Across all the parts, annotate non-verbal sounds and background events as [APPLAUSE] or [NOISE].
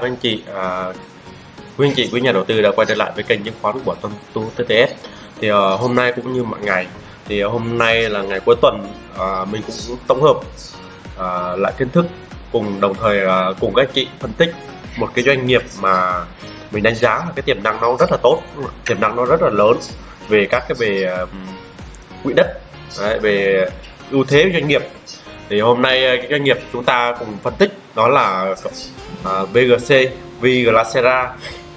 các anh chị à, quý anh chị quý nhà đầu tư đã quay trở lại với kênh chứng khoán của Tâm Tu TTS thì à, hôm nay cũng như mọi ngày thì à, hôm nay là ngày cuối tuần à, mình cũng tổng hợp à, lại kiến thức cùng đồng thời à, cùng các anh chị phân tích một cái doanh nghiệp mà mình đánh giá là cái tiềm năng nó rất là tốt tiềm năng nó rất là lớn về các cái về à, quỹ đất đấy, về ưu thế doanh nghiệp thì hôm nay ờ, cái doanh nghiệp chúng ta cùng phân tích đó là ờ, uh, VGC Viglacera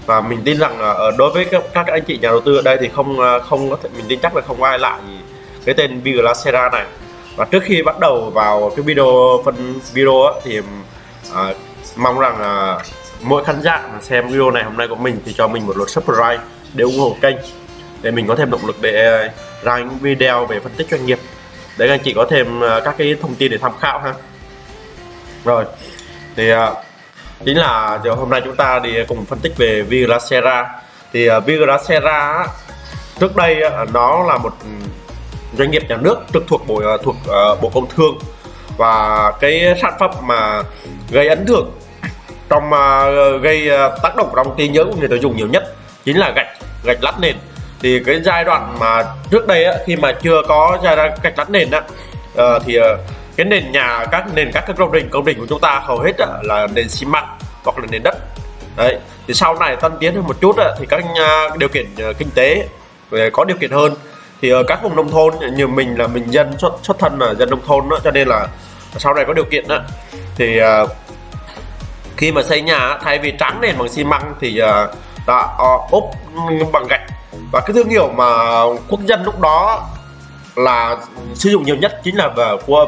và mình tin rằng uh, đối với các, các anh chị nhà đầu tư ở đây thì không uh, không có thể mình tin chắc là không ai lại cái tên Viglacera này. Và trước khi bắt đầu vào cái video phân video á, thì uh, mong rằng uh, mỗi khán giả mà xem video này hôm nay của mình thì cho mình một lượt subscribe để ủng hộ kênh để mình có thêm động lực để ra những video về phân tích doanh nghiệp để anh chị có thêm ờ, các cái thông tin để tham khảo ha. Rồi, thì ờ, chính là giờ hôm nay chúng ta đi cùng phân tích về Viracera. thì ờ, Viracera trước đây nó là một ừ, doanh nghiệp nhà nước trực thuộc bộ thuộc bộ công thương. Và cái sản phẩm mà gây ấn tượng trong gây tác động trong trí nhớ của người tiêu dùng nhiều nhất chính là gạch gạch lát nền thì cái giai đoạn mà trước đây á, khi mà chưa có giai đoạn gạch lát nền á, à, thì ờ, cái nền nhà các nền các cái công trình công trình của chúng ta hầu hết là nền xi măng hoặc là nền đất. Đấy thì sau này tân tiến hơn một chút á thì các à, điều kiện ờ, kinh tế có điều kiện hơn. Thì ở các vùng nông thôn như mình là mình dân xuất xuất thân là dân nông thôn đó, cho nên là sau này có điều kiện đó thì khi mà xây nhà thay vì trắng nền bằng xi măng thì Dạ, ờ, đã ốp bằng gạch. Và cái thương hiệu mà quốc dân lúc đó là sử dụng nhiều nhất chính là về của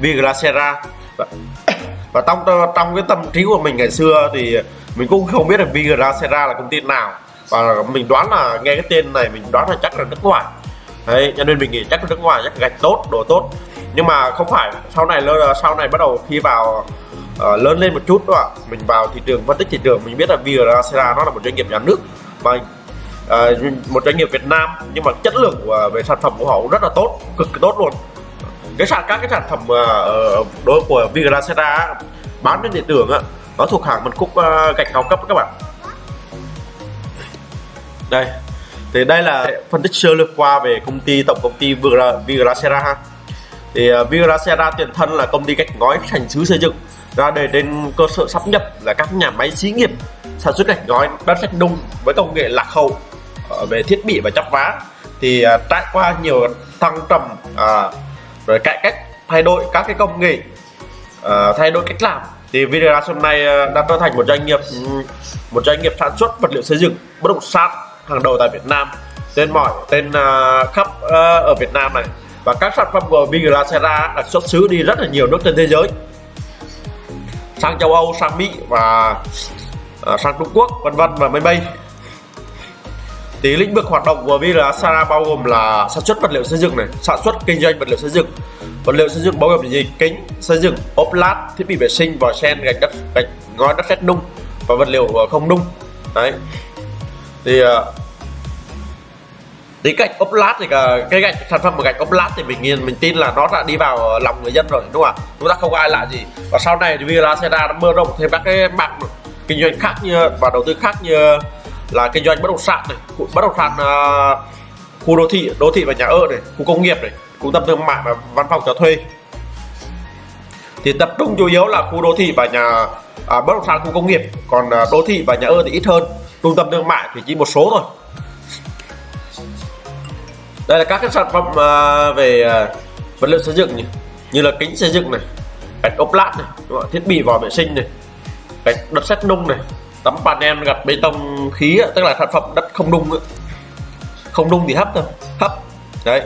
Viglacera và trong trong cái tâm trí của mình ngày xưa thì mình cũng không biết là Viglacera là công ty nào. Và mình đoán là nghe cái tên này mình đoán là chắc là nước ngoài. Đấy cho nên mình nghĩ chắc là nước ngoài chắc gạch tốt đồ tốt. Nhưng mà không phải sau này sau này bắt đầu khi vào uh, lớn lên một chút đó mình vào thị trường phân tích thị trường mình biết là Vigracera nó là một doanh nghiệp nhà nước mà uh, một doanh nghiệp Việt Nam nhưng mà chất lượng của, về sản phẩm của họ cũng rất là tốt cực kỳ tốt luôn. Cái sản các cái sản phẩm uh, đối của Vigracera bán trên thị trường á, nó thuộc hàng phân khúc uh, gạch cao cấp các bạn. Đây thì đây là phân tích sơ lược qua về công ty tổng công ty Vigracera ha. Thì uh, Vigracera tiền thân là công ty gạch ngói thành xứ xây dựng ra đời trên cơ sở sắp nhập là các nhà máy xí nghiệp sản xuất gạch ngói đất sét nung với công nghệ lạc hậu ờ, về thiết bị và chắp vá thì à, trải qua nhiều thăng trầm à, rồi cải cách thay đổi các cái công nghệ à, thay đổi cách làm thì Vinegas hôm nay ờ, đã trở thành một doanh nghiệp ừ, một doanh nghiệp sản xuất vật liệu xây dựng bất động sản hàng đầu tại Việt Nam. Tên mọi tên uh, khắp uh, ở Việt Nam này. Và các sản phẩm của Vinera sẽ ra xuất xứ đi rất là nhiều nước trên thế giới sang châu Âu sang Mỹ và uh, sang Trung Quốc vân vân và mây mây thì lĩnh vực hoạt động của Vigrasara bao gồm là sản xuất vật liệu xây dựng này, sản xuất kinh doanh vật liệu xây dựng. Vật liệu xây dựng bao gồm gì? Kính, xây dựng, ốp lát, thiết bị vệ sinh, vòi sen, gạch đất, gạch ngói đất sét nung và vật liệu không nung. Đấy. Thì à, tí gạch ốp lát thì cái gạch sản phẩm của gạch ốp lát thì mình nhìn mình tin là nó đã đi vào lòng người dân rồi đúng không ạ? Chúng ta không ai lạ gì. Và sau này thì Vigrasera nó mở rộng thêm các cái mạng kinh doanh khác như và đầu tư khác như là kinh doanh bất động sản này bất động sản uh, khu đô thị đô thị và nhà ở này khu công nghiệp này trung tâm thương mại và văn phòng cho thuê. Thì tập trung chủ yếu là khu đô thị và nhà à, bất động sản khu công nghiệp. Còn à, đô thị và nhà ở thì ít hơn. Trung tâm thương mại thì chỉ một số thôi đây là các cái sản phẩm uh, về uh, vật liệu xây dựng như, như là kính xây dựng này gạch ốp lát này thiết bị vòi vệ sinh này gạch đất sét nung này tấm panel gạch bê tông khí tức là sản phẩm đất không nung không nung thì hấp thôi hấp. Đấy.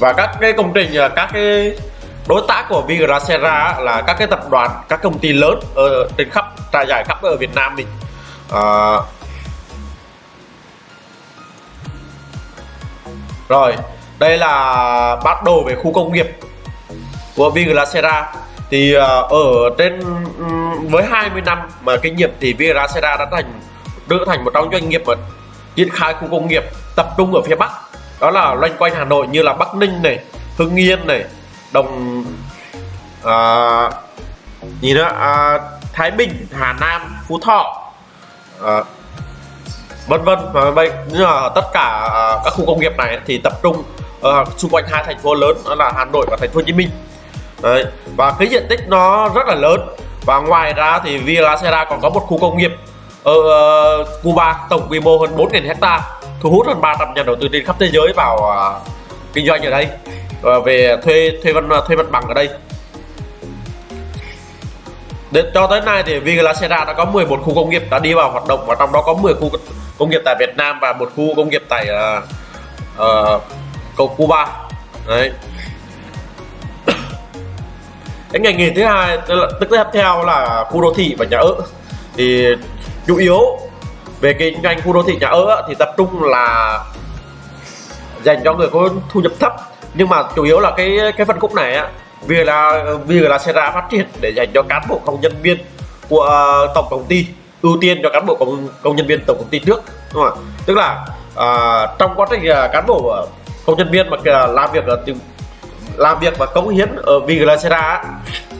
Và các cái công trình à, các cái đối tác của Vigracera là các cái tập đoàn các công ty lớn ở trên khắp trải dài khắp ở Việt Nam mình à, rồi đây là bắt đồ về khu công nghiệp của Vigracera. Thì ờ, ở trên với 20 năm mà kinh nghiệm thì Vigracera đã thành trở thành một trong doanh nghiệp mà triển khai khu công nghiệp tập trung ở phía Bắc. Đó là loanh quanh Hà Nội như là Bắc Ninh này Hưng Yên này Đồng à, nhìn nữa? À, Thái Bình Hà Nam Phú Thọ. À, vân vân và vậy nhưng mà tất cả à, các khu công nghiệp này thì tập trung uh, xung quanh hai thành phố lớn đó là Hà Nội và thành phố Hồ Chí Minh. Đấy. và cái diện tích nó rất là lớn. Và ngoài ra thì Villa Serra còn có một khu công nghiệp ở uh, Cuba tổng quy mô hơn 4.000 hecta thu hút hơn 300 nhà đầu tư trên khắp thế giới vào uh, kinh doanh ở đây. Uh, về thuê thuê văn thuê mặt bằng ở đây. Đến cho tới nay thì Villa đã có 11 khu công nghiệp đã đi vào hoạt động và trong đó có 10 khu công nghiệp tại Việt Nam và một khu công nghiệp tại uh, uh, cầu Cuba. Đấy. [COUGHS] Cái ngành nghề thứ hai tức là tức tiếp theo là khu đô thị và nhà ở. Thì chủ yếu về kinh doanh khu đô thị nhà ở thì tập trung là dành cho người có thu nhập thấp. Nhưng mà chủ yếu là cái cái phân khúc này á vì là vì là Serra phát triển để dành cho cán bộ công nhân viên của ờ, tổng công ty ưu tiên cho cán bộ công công nhân viên tổng công ty trước đúng không ạ? Tức là à, trong quá trình ờ, cán bộ công nhân viên mà làm việc ở làm việc và cống hiến ở Viglacera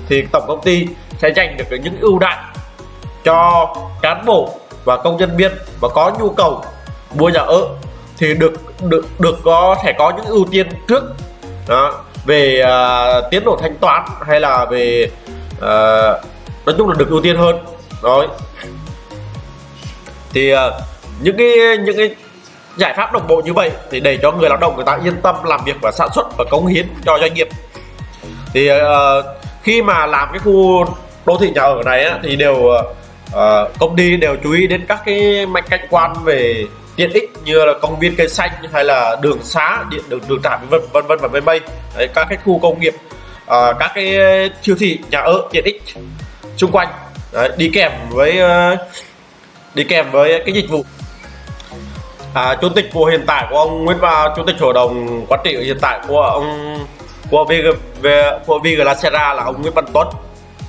thì tổng công ty sẽ dành được những ưu đãi cho cán bộ và công nhân viên và có nhu cầu mua nhà ở thì được được được có thể có những ưu tiên trước. Đó về uh, tiến độ thanh toán hay là về uh, nói chung là được ưu tiên hơn. Rồi. Thì uh, những cái những cái giải pháp đồng bộ như vậy thì để cho người lao động người ta yên tâm làm việc và sản xuất và cống hiến cho doanh nghiệp. Thì uh, khi mà làm cái khu đô thị nhà ở này á, thì đều uh, công ty đều chú ý đến các cái mạch cảnh quan về tiện ích như là công viên cây xanh hay là đường xá điện đường đường trạm vân vân vân và mây mây Đấy, các cái khu công nghiệp uh, các cái siêu thị nhà ở tiện ích xung quanh. Đấy, đi kèm với uh, đi kèm với cái dịch vụ. À, chủ tịch của hiện tại của ông Nguyễn Ba chủ tịch hội đồng quản trị hiện tại của ông của VG, của của Viglacera là ông Nguyễn Văn Tuấn.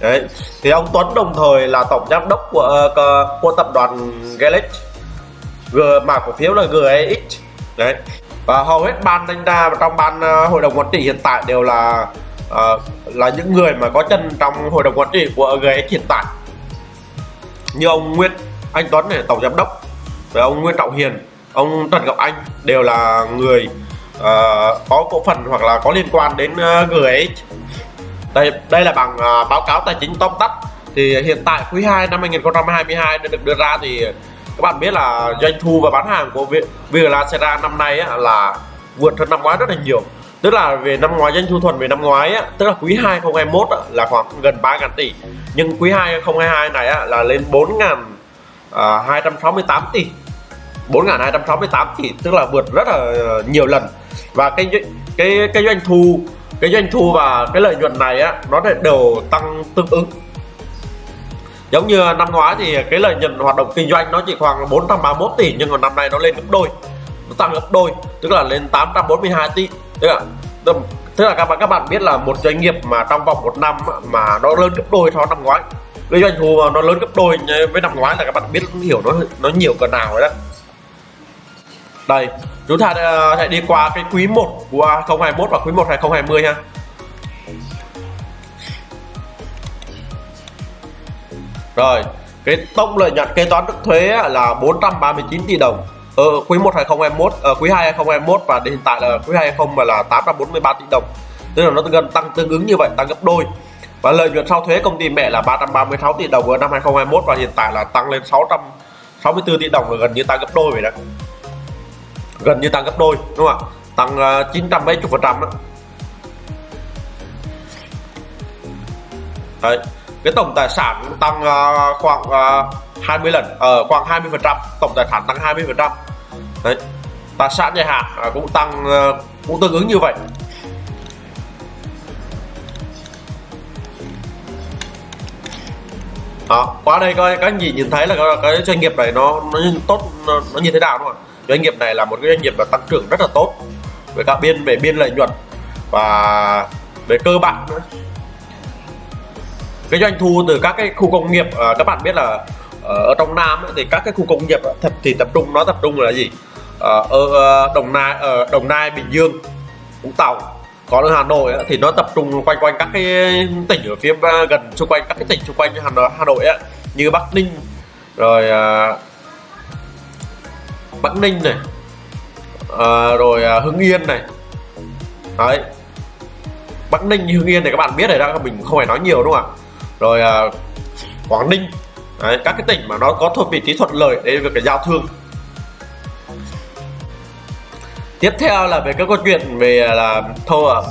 Đấy thì ông Tuấn đồng thời là tổng giám đốc của của, của tập đoàn Galex G mã cổ phiếu là GAX đấy. Và hầu hết ban đánh ra và trong ban uh, hội đồng quản trị hiện tại đều là uh, là những người mà có chân trong hội đồng quản trị của GAX hiện tại. Như ông Nguyễn Anh Tuấn này tổng giám đốc. Và ông Nguyễn Trọng Hiền ông Trần Ngọc Anh đều là người uh, có cổ phần hoặc là có liên quan đến uh, GX đây đây là bằng uh, báo cáo tài chính tóm tắt. Thì hiện tại quý 2 năm 2022 đã được đưa ra thì các bạn biết là doanh thu và bán hàng của Vietcetera năm nay á, là vượt hơn năm ngoái rất là nhiều. Tức là về năm ngoái doanh thu thuần về năm ngoái á, tức là quý 2 2021 á, là khoảng gần 3 ngàn tỷ. Nhưng quý 2 2022 này á, là lên 4 ngàn à, uh, 268 tỷ. 4.268 tỷ tức là vượt rất là ờ, nhiều lần. Và cái cái cái doanh thu cái doanh thu và cái lợi nhuận này á nó đều tăng tương ứng giống như năm ngoái thì cái lợi nhuận hoạt động kinh doanh nó chỉ khoảng 431 tỷ, nhưng mà năm nay nó lên gấp đôi, nó tăng gấp đôi, tức là lên 842 tỷ. Tức là tức là các bạn các bạn biết là một doanh nghiệp mà trong vòng một năm mà nó lớn gấp đôi so năm ngoái, cái doanh thu mà nó lớn gấp đôi với năm ngoái là các bạn biết, hiểu nó nó nhiều cỡ nào rồi đó. Đây, chúng ta ờ, sẽ đi qua cái quý 1 của 2021 và quý 1 2020 ha. Rồi cái tổng lợi nhuận kế toán trước thuế là 439 tỷ đồng. Ở ờ, quý 1 2021 ở quý 2 2021 và đến hiện tại là quý 2 2020 là 843 tỷ đồng. Tức là nó gần tăng tương ứng như vậy tăng gấp đôi. Và lợi nhuận sau thuế công ty mẹ là 336 tỷ đồng ở năm 2021 và hiện tại là tăng lên 664 tỷ đồng là gần như tăng gấp đôi vậy đó. Gần như tăng gấp đôi đúng không ạ? Tăng ờ, uh, 970 phần trăm đó Đấy cái tổng tài sản tăng uh, khoảng ờ, uh, 20 lần ở uh, khoảng 20 phần trăm tổng tài sản tăng 20 phần trăm. Đấy. tài sản dài hạn uh, cũng tăng uh, cũng tương ứng như vậy. Đó qua đây coi các anh chị nhìn thấy là cái doanh nghiệp này nó nó tốt nó, nó như thế nào đúng không doanh nghiệp này là một cái doanh nghiệp mà tăng trưởng rất là tốt về cả biên về biên lợi nhuận và về cơ bản nữa cái doanh thu từ các cái khu công nghiệp à, các bạn biết là à, ở trong Nam thì các cái khu công nghiệp thật thì tập trung nó tập trung là gì? À, ở à, Đồng Nai ở Đồng Nai Bình Dương Vũng Tàu còn ở Hà Nội ấy, thì nó tập trung quanh quanh các cái tỉnh ở phía gần xung quanh các cái tỉnh xung quanh Hà Nội, Hà Nội ấy, như Bắc Ninh rồi à, Bắc Ninh này à, rồi à, Hưng Yên này. Đấy. Bắc Ninh Hưng Yên này các bạn biết rồi đó mình không phải nói nhiều đúng không ạ? Rồi uh, Quảng Ninh. Đấy, các cái tỉnh mà nó có thuộc vị trí thuận lợi để việc giao thương. Tiếp theo là về các câu chuyện về là thâu à,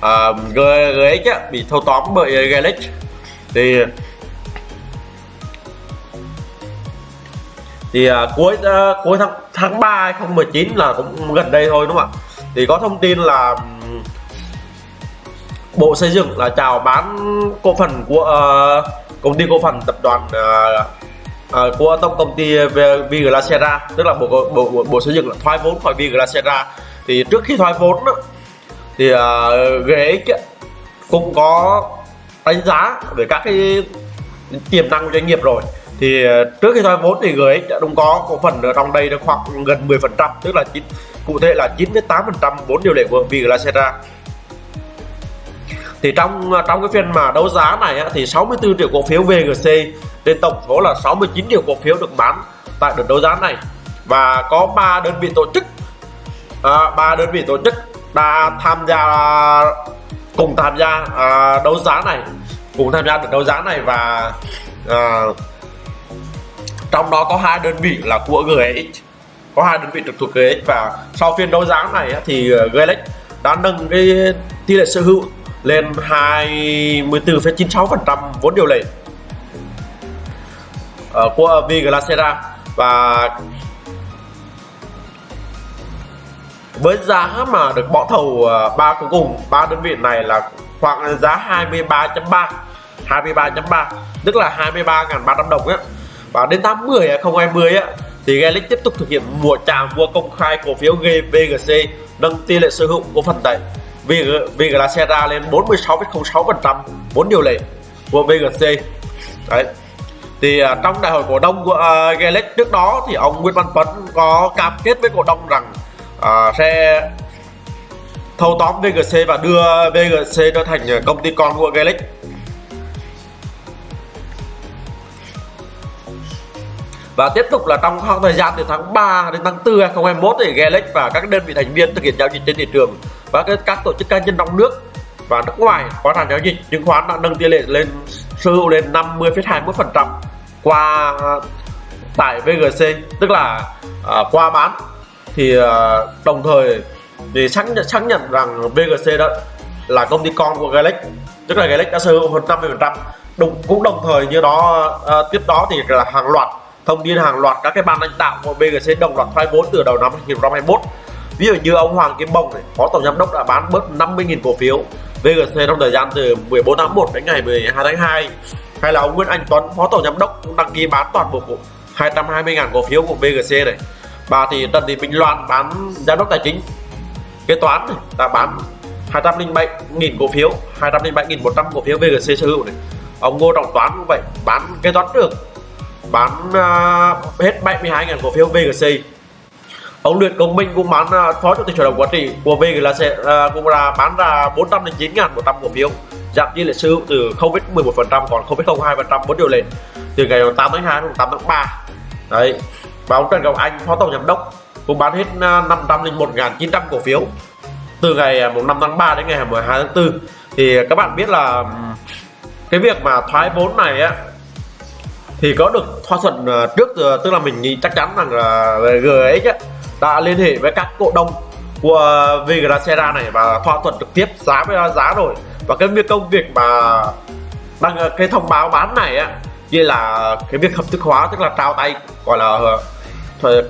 à uh, GX á, bị thâu tóm bởi Galex thì thì uh, cuối uh, cuối tháng tháng 3 2019 là cũng gần đây thôi đúng không ạ? Thì có thông tin là Bộ Xây dựng là chào bán cổ phần của uh, công ty cổ phần tập đoàn uh, uh, của tổng công ty Viglacera tức là bộ, bộ bộ bộ xây dựng là thoái vốn khỏi Viglacera. Thì trước khi thoái vốn đó, thì uh, ghế cũng có đánh giá về các cái tiềm năng của doanh nghiệp rồi. Thì trước khi thoái vốn thì GX đã đúng có cổ phần ở trong đây được khoảng gần 10% tức là chín cụ thể là 98 phần trăm vốn điều lệ của Viglacera thì trong trong cái phiên mà đấu giá này á, thì 64 triệu cổ phiếu VGC trên tổng số là 69 triệu cổ phiếu được bán tại đợt đấu giá này. Và có 3 đơn vị tổ chức à, 3 đơn vị tổ chức đã tham gia cùng tham gia à, đấu giá này cùng tham gia được đấu giá này và à, trong đó có hai đơn vị là của GX có hai đơn vị trực thuộc GX và sau phiên đấu giá này thì à, GX đã nâng cái tỷ lệ sở hữu lên 24,96% vốn điều lệ uh, của Viglacera. Và với giá mà được bỏ thầu ờ, ba cuối cùng ba đơn vị này là khoảng giá 23.3 23.3 tức là 23.300 đồng á. Và đến tháng 10 2020 á thì Galaxy tiếp tục thực hiện mua trả mua công khai cổ phiếu GVGC nâng tỷ lệ sở hữu của phần VGC là xe ra lên 46,06% vốn điều lệ của VGC đấy. Thì uh, trong đại hội cổ đông của à, uh, Galex trước đó thì ông Nguyễn Văn Tuấn có cam kết với cổ đông rằng uh, sẽ thâu tóm VGC và đưa VGC trở thành công ty con của Galex và tiếp tục là trong khoảng thời gian từ tháng 3 đến tháng 4 2021 thì Galex và các đơn vị thành viên thực hiện giao dịch trên thị trường và các tổ chức cá nhân trong nước và nước ngoài có sản giao dịch chứng khoán đã nâng tỷ lệ lên sở hữu lên 50,21% qua tại VGC tức là à, qua bán. Thì à, đồng thời thì xác nhận xác nhận rằng VGC đó là công ty con của Galex tức là Galex đã sở hữu hơn 50% đồng cũng đồng thời như đó à, tiếp đó thì là hàng loạt thông tin hàng loạt các cái ban lãnh đạo của BGC đồng loạt thoái vốn từ đầu năm 2021 ví dụ như ông Hoàng Kim Bồng này, phó tổng giám đốc đã bán bớt 50.000 cổ phiếu. VGC trong thời gian từ 14 tháng 1 đến ngày 12 tháng 2 hay là ông Nguyễn Anh Tuấn phó tổng giám đốc cũng đăng ký bán toàn bộ 220.000 cổ phiếu của BGC này. Và thì Trần Thị Bình Loan bán giám đốc tài chính. Kế toán này, đã bán 207.000 cổ phiếu 207.100 cổ phiếu VGC sở hữu này. Ông Ngô Trọng Toán cũng vậy bán kế toán trưởng bán uh, hết 72.000 cổ phiếu VGC ông Luyện Công Minh cũng bán uh, phó chủ tịch hội đồng quản trị. Của VG là sẽ uh, cũng là bán ra 409.100 cổ phiếu. Giảm tỷ lệ sở hữu từ 0,11% còn 0,02% vốn điều lệ. Từ ngày 8 tháng 2 đến 8 tháng 3 đấy. Và ông Trần Ngọc Anh phó tổng giám đốc cũng bán hết à, 501.900 cổ phiếu. Từ ngày 5 tháng 3 đến ngày 12 tháng 4 thì các bạn biết là cái việc mà thoái vốn này á thì có được thỏa thuận trước tức là mình nghĩ chắc chắn rằng là GX ấy, đã liên hệ với các cổ đông của Vigracera này và thỏa thuận trực tiếp giá với giá rồi. Và cái việc công việc mà đăng cái thông báo bán này á như là cái việc hợp thức hóa tức là trao tay gọi là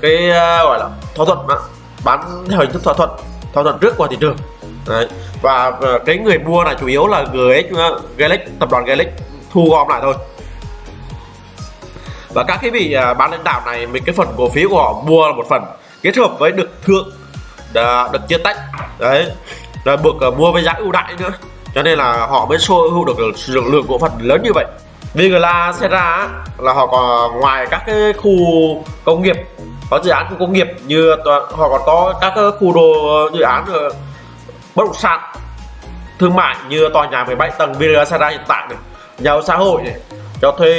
cái gọi là thỏa thuận đó, bán theo hình thức thỏa thuận thỏa thuận trước qua thị trường. Đấy. và ờ, cái người mua này chủ yếu là GX ờ, Galax tập đoàn Galax thu gom lại thôi. Và các cái vị ờ, bán lãnh đạo này mình cái phần cổ phiếu của họ mua là một phần kết hợp với được thượng đã được chia tách. Đấy rồi buộc à, uh, mua với giá ưu đãi nữa. Cho nên là họ mới sở hữu được lượng lượng cổ phần lớn như vậy. Vigla ra là họ còn ngoài các cái khu công nghiệp có dự án khu công nghiệp như họ còn có các khu đồ dự án ờ, bất động sản thương mại như tòa nhà 17 tầng Villa Sara hiện tại này nhà ở xã hội này cho thuê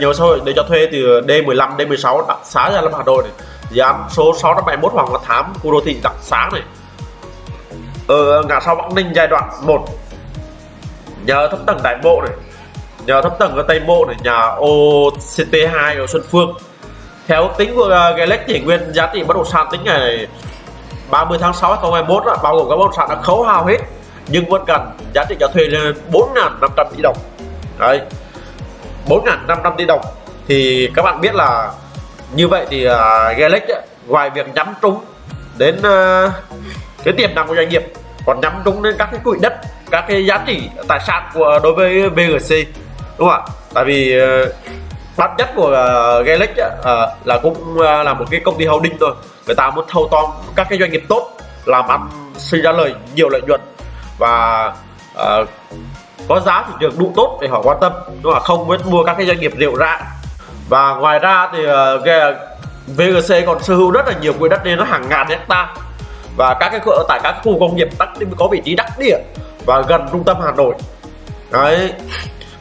nhà ở xã hội để cho thuê từ D15 D16 xã xá ra Lâm Hà Nội này dự án số 671 Hoàng Văn Thám, khu đô thị đặc Sáng này. Ở ngã sau Bắc Ninh, giai đoạn 1 nhà thấp tầng Đại Bộ này. Nhà thấp tầng ở Tây Bộ này, nhà OCT2 ở Xuân Phương. Theo tính của ờ, Galex Galax thì nguyên, giá trị bất động sản tính ngày 30 tháng 6 2021 là bao gồm các bất động sản đã khấu hao hết, nhưng vẫn cần giá trị cho thuê lên 4.500 tỷ đồng. Đấy 4.500 tỷ đồng. Thì các bạn biết là như vậy thì à, uh, Galax ngoài việc nhắm trúng đến à, uh, cái tiềm năng của doanh nghiệp còn nhắm trúng đến các cái quỹ đất các cái giá trị tài sản của đối với VGC đúng không ạ? Tại vì uh, bản chất của uh, Galax uh, là cũng uh, là một cái công ty holding thôi. Người ta muốn thâu tóm các cái doanh nghiệp tốt làm ăn sinh ra lời nhiều lợi nhuận và uh, có giá thị trường đủ tốt để họ quan tâm đúng không không muốn mua các cái doanh nghiệp rượu rạng và ngoài ra thì ờ, VGC còn sở hữu rất là nhiều quỹ đất nên nó hàng ngàn hecta. Và các cái ở tại các khu công nghiệp đắc có vị trí đắc địa và gần trung tâm Hà Nội. Đấy.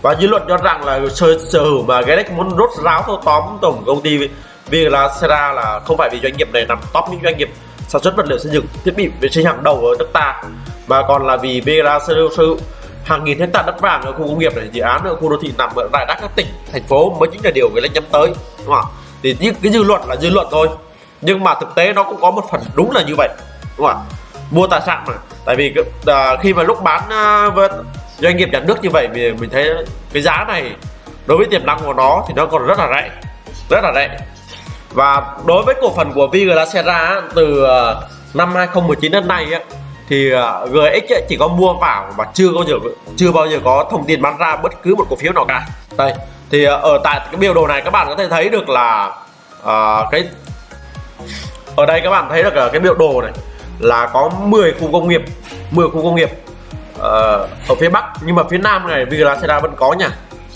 Và dư luận cho rằng là sở, sở hữu mà Galax muốn rốt ráo thâu tóm tổng công ty vì là không phải vì doanh nghiệp này nằm top những doanh nghiệp sản xuất vật liệu xây dựng thiết bị vệ sinh hàng đầu ở nước ta mà còn là vì Vera sở hữu hàng nghìn hecta đất vàng ở khu công nghiệp này dự án ở khu đô thị nằm ở rải rác các tỉnh thành phố mới chính là điều người ta nhắm tới đúng không ạ? thì những cái dư luận là dư luận thôi nhưng mà thực tế nó cũng có một phần đúng là như vậy đúng không ạ? mua tài sản mà tại vì uh, khi mà lúc bán à, uh, với doanh nghiệp nhà nước như vậy thì mình thấy cái giá này đối với tiềm năng của nó thì nó còn rất là rẻ rất là rẻ và đối với cổ phần của Viglacera từ à, năm 2019 đến nay thì à, uh, GX ấy, chỉ có mua vào mà chưa bao giờ chưa bao giờ có thông tin bán ra bất cứ một cổ phiếu nào cả. Đây thì uh, ở tại cái biểu đồ này các bạn có thể thấy được là uh, cái ở đây các bạn thấy được cái biểu đồ này là có 10 khu công nghiệp 10 khu công nghiệp uh, ở phía Bắc. Nhưng mà phía Nam này Viglacera vẫn có nha.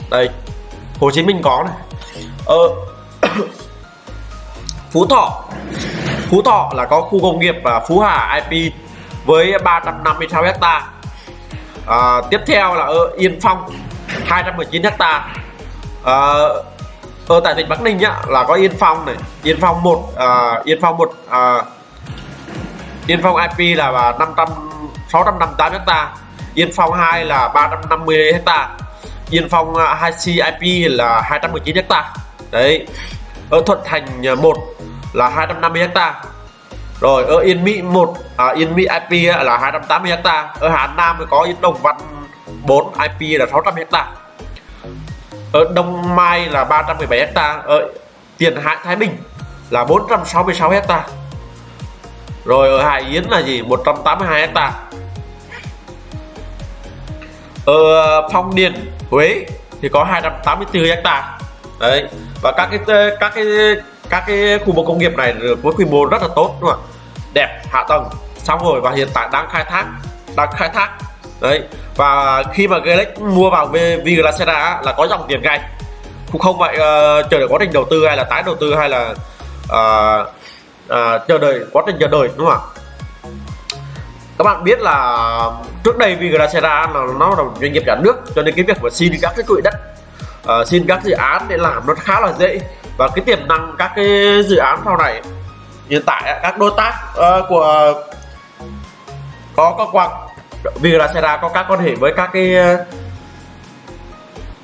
Đây Hồ Chí Minh có này. Ờ, [COUGHS] Phú Thọ. Phú Thọ là có khu công nghiệp và Phú Hà IP với 356 hecta. À, tiếp theo là ở Yên Phong 219 hecta. À, ở tại tỉnh Bắc Ninh nhá là có Yên Phong này Yên Phong 1 à, Yên Phong 1 à, Yên Phong IP là 500 658 hecta. Yên Phong 2 là 350 hecta. Yên Phong à, 2C IP là 219 hecta. Đấy ở Thuận Thành à, 1 là 250 hecta rồi ở Yên Mỹ một à, Yên Mỹ IP là 280 hecta ở Hà Nam thì có Yên Đồng Văn 4 IP là 600 hecta ở Đông Mai là 317 hecta ở Tiền Hải Thái Bình là 466 hecta rồi ở Hải Yến là gì? 182 hecta ở Phong Điền Huế thì có 284 hecta đấy và các cái các cái các cái khu vực công nghiệp này với quy mô rất là tốt đúng không đẹp hạ tầng xong rồi và hiện tại đang khai thác đang khai thác. Đấy và khi mà Galex mua vào Viglacera là có dòng tiền ngay. Cũng không vậy uh, ờ, chờ đợi quá trình đầu tư hay là tái đầu tư hay là uh, uh, chờ đợi quá trình chờ đợi đúng không ạ? Các bạn biết là trước đây Viglacera là nó là một doanh nghiệp nhà nước cho nên cái việc mà xin các cái quỹ đất uh, xin các dự án để làm nó khá là dễ và cái tiềm năng các cái dự án sau này hiện tại các đối tác uh, của có có quan vì là Sera có các quan hệ với các cái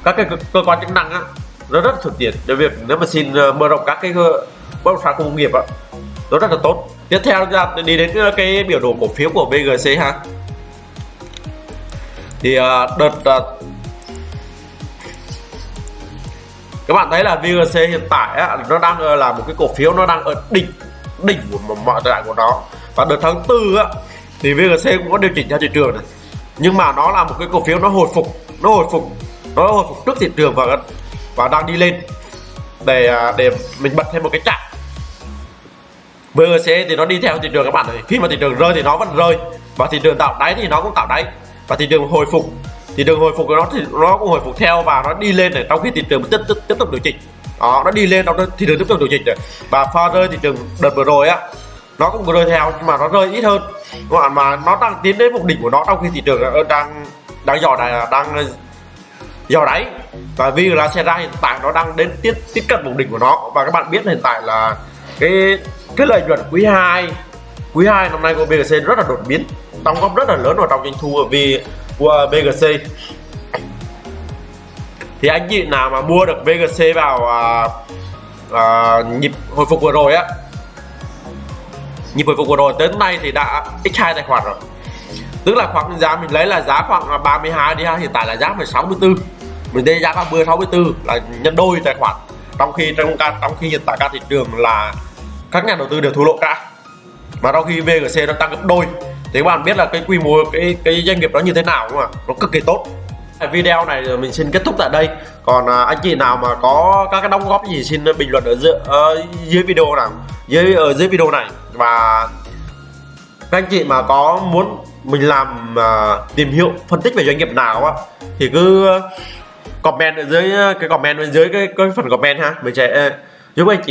các cái cơ, quan chức năng á nó rất thuận tiện. Để việc nếu mà xin ờ, mở rộng các cái bất động sản công nghiệp á nó rất là tốt. Tiếp theo ra đi đến cái biểu đồ cổ phiếu của VGC ha. Thì uh, đợt uh, các bạn thấy là VGC hiện tại á, nó đang ờ, là một cái cổ phiếu nó đang ở đỉnh đỉnh của mọi thời đại của nó. Và đợt tháng tư á thì VGC cũng có điều chỉnh theo thị trường này. Nhưng mà nó là một cái cổ phiếu nó hồi phục nó hồi phục nó hồi phục trước thị trường và và đang đi lên để à, để mình bật thêm một cái chạm. VGC thì nó đi theo thị trường các bạn này khi mà thị trường rơi thì nó vẫn rơi và thị trường tạo đáy thì nó cũng tạo đáy và thị trường hồi phục thị trường hồi phục của nó thì nó cũng hồi phục theo và nó đi lên này trong khi thị trường tiếp tiếp, tiếp tục điều chỉnh. Đó nó đi lên trong thị trường tiếp tục điều chỉnh này. Và pha rơi thị trường đợt vừa rồi á nó cũng rơi theo nhưng mà nó rơi ít hơn. Các bạn mà nó đang tiến đến mục đỉnh của nó trong khi thị trường đang đang dò đáy đang dò đáy. Và vì là xe ra hiện tại nó đang đến tiếp tiếp cận vùng đỉnh của nó. Và các bạn biết hiện tại là cái cái lợi nhuận quý 2 quý 2 năm nay của BGC rất là đột biến. Đóng góp rất là lớn vào trong doanh thu vì của BGC thì anh chị nào mà mua được VGC vào à, à, nhịp hồi phục vừa rồi á nhịp hồi phục vừa rồi đến nay thì đã x2 tài khoản rồi. Tức là khoảng giá mình lấy là giá khoảng 32 đi ha hiện tại là giá 64 mình đây giá 30 64 là nhân đôi tài khoản. Trong khi trong trong khi hiện tại cả thị trường là các nhà đầu tư đều thua lỗ cả. Mà trong khi VGC nó tăng gấp đôi thì các bạn biết là cái quy mô cái cái doanh nghiệp đó như thế nào đúng không ạ? Nó cực kỳ tốt. Video này mình xin kết thúc tại đây. Còn à, anh chị nào mà có các cái đóng góp gì xin bình luận ở dưới, ở ờ, dưới video nào dưới ở dưới video này. Và các anh chị mà có muốn mình làm uh, tìm hiểu phân tích về doanh nghiệp nào á thì cứ comment ở dưới cái comment bên dưới cái, cái phần comment ha. Mình sẽ ờ, giúp anh chị